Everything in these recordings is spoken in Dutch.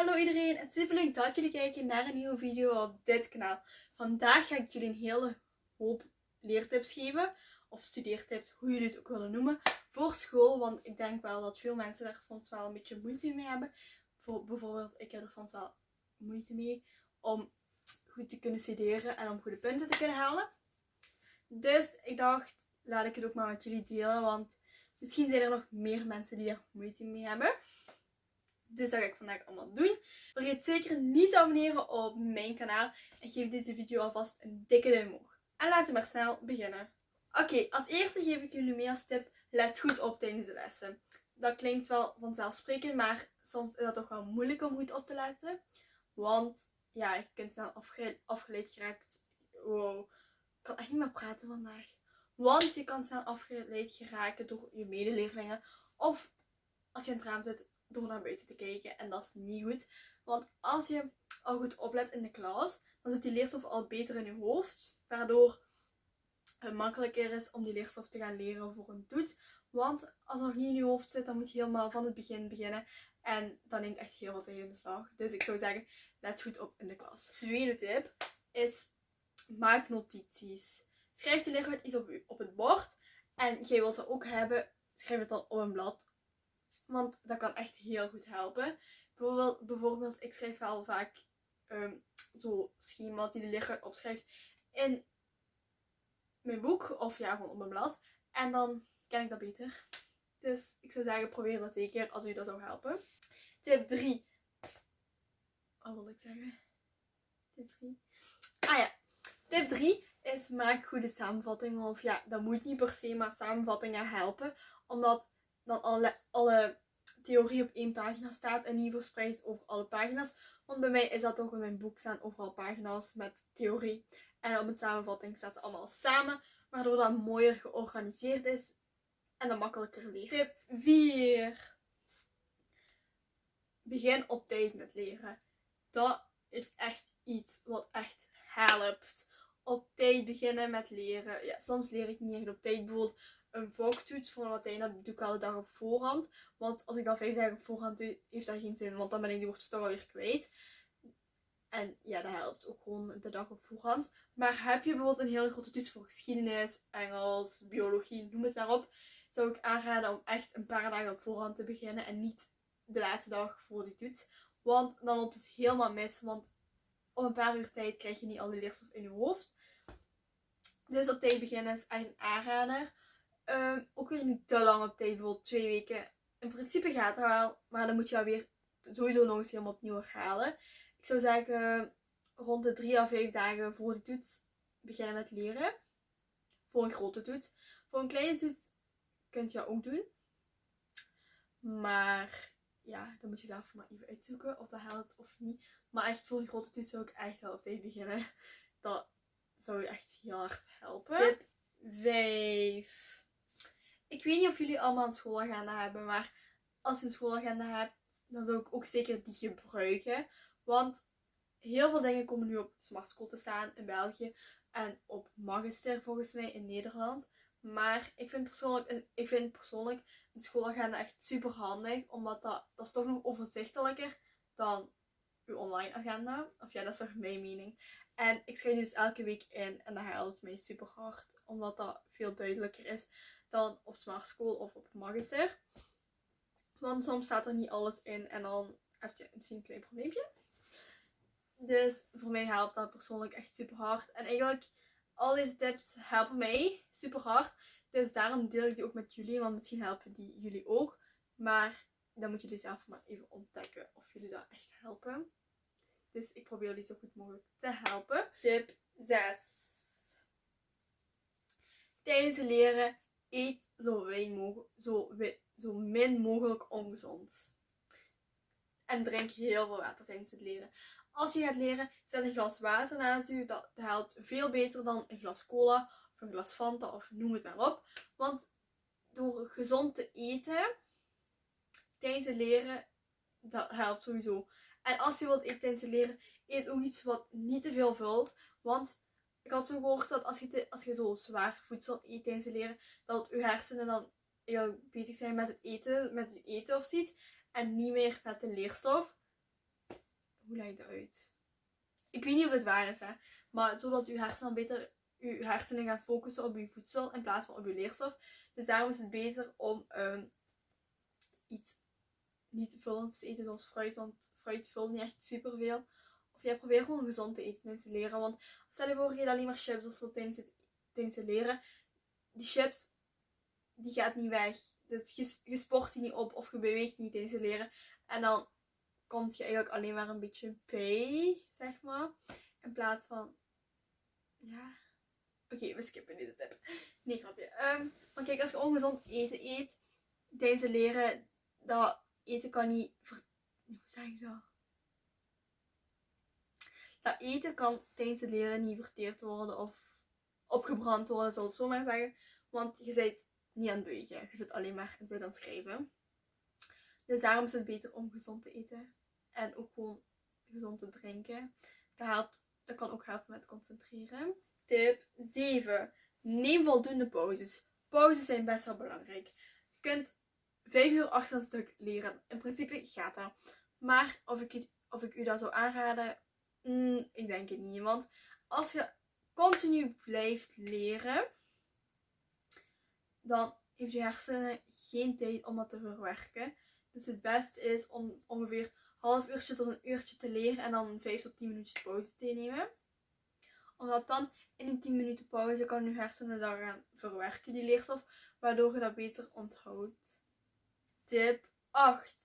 Hallo iedereen en super leuk dat jullie kijken naar een nieuwe video op dit kanaal. Vandaag ga ik jullie een hele hoop leertips geven, of studeertips, hoe jullie het ook willen noemen, voor school. Want ik denk wel dat veel mensen daar soms wel een beetje moeite mee hebben. Voor, bijvoorbeeld, ik heb er soms wel moeite mee om goed te kunnen studeren en om goede punten te kunnen halen. Dus ik dacht, laat ik het ook maar met jullie delen, want misschien zijn er nog meer mensen die er moeite mee hebben. Dus dat ga ik vandaag allemaal doen. Vergeet zeker niet te abonneren op mijn kanaal. En geef deze video alvast een dikke duim omhoog. En laten we maar snel beginnen. Oké, als eerste geef ik jullie mee als tip. Let goed op tijdens de lessen. Dat klinkt wel vanzelfsprekend, maar soms is dat toch wel moeilijk om goed op te letten. Want ja, je kunt snel afgeleid geraakt. Wow, ik kan echt niet meer praten vandaag. Want je kan snel afgeleid geraken door je medeleerlingen. Of als je in het raam zit, door naar buiten te kijken. En dat is niet goed. Want als je al goed oplet in de klas, dan zit die leerstof al beter in je hoofd. Waardoor het makkelijker is om die leerstof te gaan leren voor een toets. Want als het nog niet in je hoofd zit, dan moet je helemaal van het begin beginnen. En dat neemt echt heel veel tijd in beslag. Dus ik zou zeggen, let goed op in de klas. Tweede tip is, maak notities. Schrijf de leerkracht iets op, op het bord. En jij wilt dat ook hebben, schrijf het dan op een blad want dat kan echt heel goed helpen. Bijvoorbeeld, bijvoorbeeld ik schrijf wel vaak um, zo schema's die de leerkracht opschrijft in mijn boek. Of ja, gewoon op mijn blad. En dan ken ik dat beter. Dus ik zou zeggen, probeer dat zeker als u dat zou helpen. Tip 3. Wat wil ik zeggen? Tip 3. Ah ja. Tip 3 is maak goede samenvattingen. Of ja, dat moet niet per se, maar samenvattingen helpen. Omdat dan alle, alle theorie op één pagina staat en niet verspreid over alle pagina's. Want bij mij is dat toch in mijn boek staan overal pagina's met theorie. En op mijn samenvatting staat het allemaal samen, waardoor dat mooier georganiseerd is en dat makkelijker leert. Tip 4. Begin op tijd met leren. Dat is echt iets wat echt helpt. Tijd beginnen met leren. Ja, soms leer ik niet echt op tijd. Bijvoorbeeld een vaktoets voor Latijn, dat doe ik al de dag op voorhand. Want als ik dat vijf dagen op voorhand doe, heeft dat geen zin. Want dan ben ik die woordjes toch alweer kwijt. En ja, dat helpt ook gewoon de dag op voorhand. Maar heb je bijvoorbeeld een hele grote toets voor geschiedenis, Engels, biologie, noem het maar op. Zou ik aanraden om echt een paar dagen op voorhand te beginnen. En niet de laatste dag voor die toets. Want dan loopt het helemaal mis. Want op een paar uur tijd krijg je niet al die leerstof in je hoofd. Dus op tijd is een aanrader. Um, ook weer niet te lang op tijd, bijvoorbeeld twee weken. In principe gaat dat wel, maar dan moet je weer sowieso nog eens helemaal opnieuw herhalen. Ik zou zeggen, rond de drie à vijf dagen voor de toets beginnen met leren. Voor een grote toets. Voor een kleine toets kunt je dat ook doen. Maar ja, dan moet je zelf maar even uitzoeken of dat helpt of niet. Maar echt voor een grote toets zou ik echt wel op tijd beginnen. Dat zou je echt heel hard helpen. Tip 5. Ik weet niet of jullie allemaal een schoolagenda hebben, maar als je een schoolagenda hebt, dan zou ik ook zeker die gebruiken. Want heel veel dingen komen nu op Smart School te staan in België en op Magister volgens mij in Nederland. Maar ik vind persoonlijk, ik vind persoonlijk een schoolagenda echt super handig, omdat dat, dat is toch nog overzichtelijker dan uw online agenda. Of ja, dat is toch mijn mening. En ik schrijf dus elke week in en dat helpt mij super hard, omdat dat veel duidelijker is dan op Smart School of op Magister. Want soms staat er niet alles in en dan heb je misschien een klein probleempje. Dus voor mij helpt dat persoonlijk echt super hard. En eigenlijk, al deze tips helpen mij super hard. Dus daarom deel ik die ook met jullie, want misschien helpen die jullie ook. Maar dan moeten jullie zelf maar even ontdekken of jullie dat echt helpen. Dus ik probeer jullie zo goed mogelijk te helpen. Tip 6. Tijdens het leren eet zo, weinig, zo, zo min mogelijk ongezond. En drink heel veel water tijdens het leren. Als je gaat leren, zet een glas water naast je. Dat helpt veel beter dan een glas cola of een glas Fanta of noem het maar op. Want door gezond te eten tijdens het leren, dat helpt sowieso. En als je wilt het leren, eet ook iets wat niet te veel vult. Want ik had zo gehoord dat als je, als je zo zwaar voedsel eet tijdens het leren, dat je hersenen dan heel bezig zijn met het eten, met je eten of zoiets. En niet meer met de leerstof. hoe leg ik dat uit? Ik weet niet of het waar is, hè. Maar zodat uw hersenen beter, uw hersenen gaan focussen op uw voedsel in plaats van op uw leerstof. Dus daarom is het beter om ehm, iets niet vullends te eten zoals fruit. Want fruit vult niet echt superveel. Of jij probeert gewoon gezond te eten en te leren. Want stel je voor, je alleen maar chips of zo tijdens het, leren. Die chips, die gaat niet weg. Dus je, je sport die niet op of je beweegt niet tijdens het leren. En dan komt je eigenlijk alleen maar een beetje bij, zeg maar. In plaats van, ja. Oké, we skippen deze tip. Nee, grapje. Um, maar kijk, als je ongezond eten eet tijdens het leren, dat eten kan niet. Hoe zeg ik dat? Dat eten kan tijdens het leren niet verteerd worden of opgebrand worden, zal ik zo maar zeggen. Want je bent niet aan het bewegen. Je zit alleen maar en zit aan het schrijven. Dus daarom is het beter om gezond te eten. En ook gewoon gezond te drinken. Dat, helpt, dat kan ook helpen met concentreren. Tip 7. Neem voldoende pauzes. Pauzes zijn best wel belangrijk. Je kunt 5 uur achter een stuk leren. In principe gaat dat. Maar of ik, of ik u dat zou aanraden, mm, ik denk het niet. Want als je continu blijft leren, dan heeft je hersenen geen tijd om dat te verwerken. Dus het beste is om ongeveer half uurtje tot een uurtje te leren en dan 5 tot 10 minuutjes pauze te nemen. Omdat dan in die 10 minuten pauze kan je hersenen dat gaan verwerken, die leerstof, waardoor je dat beter onthoudt. Tip 8.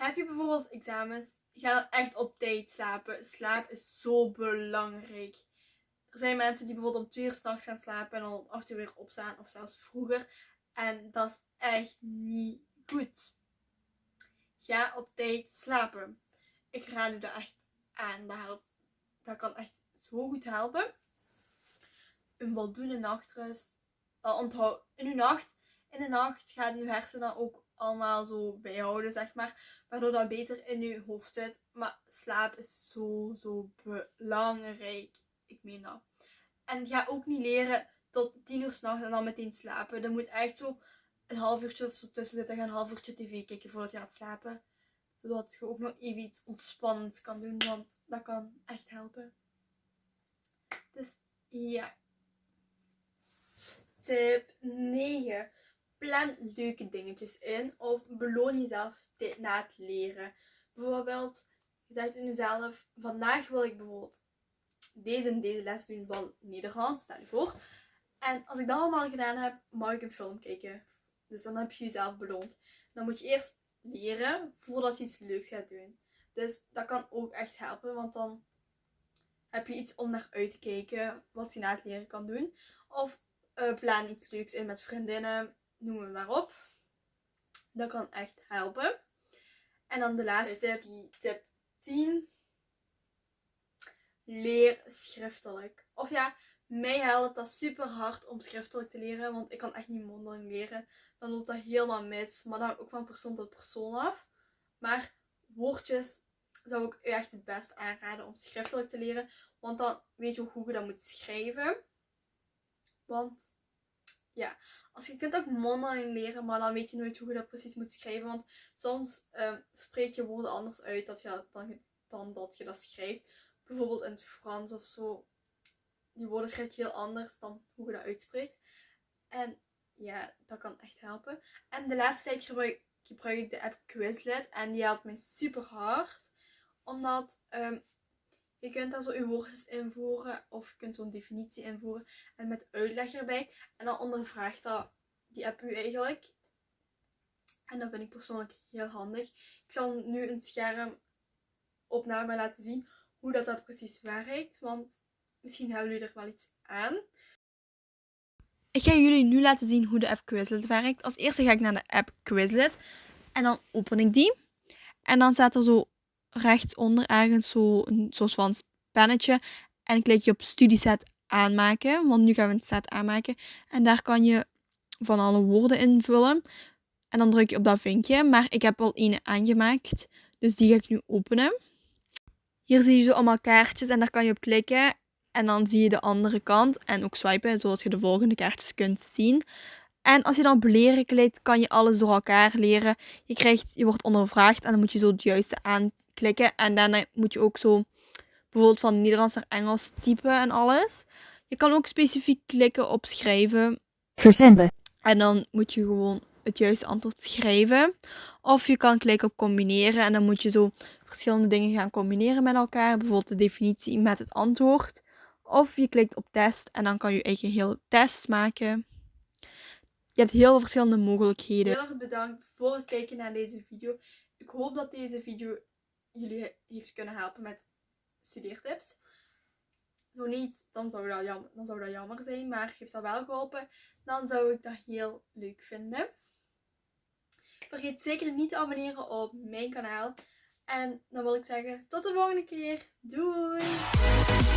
Heb je bijvoorbeeld examens, ga dan echt op tijd slapen. Slaap is zo belangrijk. Er zijn mensen die bijvoorbeeld om 2 uur s'nachts gaan slapen en dan om 8 uur weer opstaan of zelfs vroeger. En dat is echt niet goed. Ga op tijd slapen. Ik raad u dat echt aan. Dat, dat kan echt zo goed helpen. Een voldoende nachtrust. Dat onthoud in uw nacht. In de nacht gaat uw hersenen ook allemaal zo bijhouden, zeg maar. Waardoor dat beter in uw hoofd zit. Maar slaap is zo, zo belangrijk. Ik meen dat. En ga ook niet leren tot tien uur s'nachts en dan meteen slapen. Er moet echt zo een half uurtje of zo tussen zitten. Ga een half uurtje tv kijken voordat je gaat slapen. Zodat je ook nog even iets ontspannends kan doen. Want dat kan echt helpen. Dus ja. Tip 9. Plan leuke dingetjes in. Of beloon jezelf na het leren. Bijvoorbeeld, je zegt in jezelf, vandaag wil ik bijvoorbeeld deze en deze les doen van Nederlands, stel je voor. En als ik dat allemaal gedaan heb, mag ik een film kijken. Dus dan heb je jezelf beloond. Dan moet je eerst leren voordat je iets leuks gaat doen. Dus dat kan ook echt helpen, want dan heb je iets om naar uit te kijken wat je na het leren kan doen. Of uh, plan iets leuks in met vriendinnen, noem het maar op. Dat kan echt helpen. En dan de laatste tip, tip 10 leer schriftelijk. Of ja, mij helpt dat super hard om schriftelijk te leren, want ik kan echt niet mondeling leren. Dan loopt dat helemaal mis, maar dan ook van persoon tot persoon af. Maar woordjes zou ik u echt het best aanraden om schriftelijk te leren, want dan weet je hoe je dat moet schrijven. Want ja, als je kunt ook mondeling leren, maar dan weet je nooit hoe je dat precies moet schrijven. Want soms uh, spreek je woorden anders uit dat je, dan, dan dat je dat schrijft bijvoorbeeld in het Frans of zo, die woorden schrijf je heel anders dan hoe je dat uitspreekt. En ja, dat kan echt helpen. En de laatste tijd gebruik, gebruik ik de app Quizlet en die helpt mij super hard. Omdat um, je kunt daar zo je woordjes invoeren of je kunt zo'n definitie invoeren en met uitleg erbij. En dan ondervraagt dat die app u eigenlijk. En dat vind ik persoonlijk heel handig. Ik zal nu een schermopname laten zien hoe dat, dat precies werkt. Want misschien hebben jullie er wel iets aan. Ik ga jullie nu laten zien hoe de app Quizlet werkt. Als eerste ga ik naar de app Quizlet. En dan open ik die. En dan staat er zo rechtsonder ergens zo een soort van pennetje. En klik je op studieset aanmaken. Want nu gaan we een set aanmaken. En daar kan je van alle woorden invullen. En dan druk je op dat vinkje. Maar ik heb al één aangemaakt. Dus die ga ik nu openen. Hier zie je zo allemaal kaartjes en daar kan je op klikken. En dan zie je de andere kant en ook swipen, zodat je de volgende kaartjes kunt zien. En als je dan op leren klikt, kan je alles door elkaar leren. Je, krijgt, je wordt ondervraagd en dan moet je zo het juiste klikken. En daarna moet je ook zo bijvoorbeeld van Nederlands naar Engels typen en alles. Je kan ook specifiek klikken op schrijven. Verzenden. En dan moet je gewoon het juiste antwoord schrijven. Of je kan klikken op combineren en dan moet je zo verschillende dingen gaan combineren met elkaar. Bijvoorbeeld de definitie met het antwoord. Of je klikt op test en dan kan je eigen heel test maken. Je hebt heel veel verschillende mogelijkheden. Heel erg bedankt voor het kijken naar deze video. Ik hoop dat deze video jullie heeft kunnen helpen met studeertips. Zo niet, dan zou, dat jammer, dan zou dat jammer zijn. Maar heeft dat wel geholpen, dan zou ik dat heel leuk vinden. Vergeet zeker niet te abonneren op mijn kanaal. En dan wil ik zeggen, tot de volgende keer. Doei!